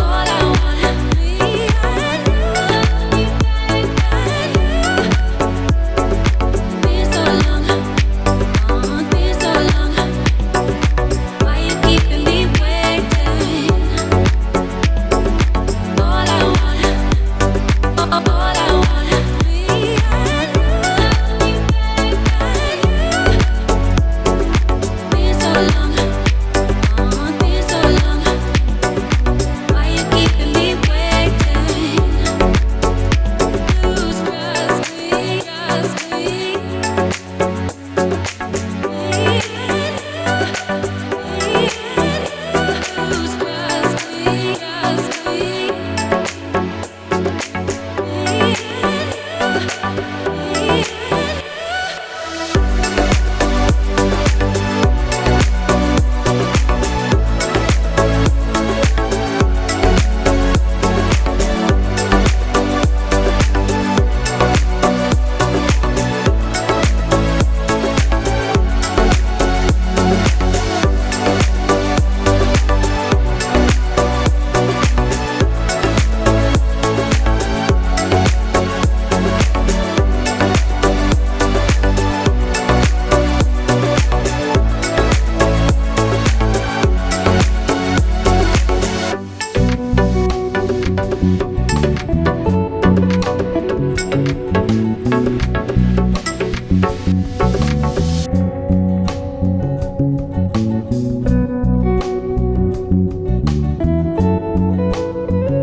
all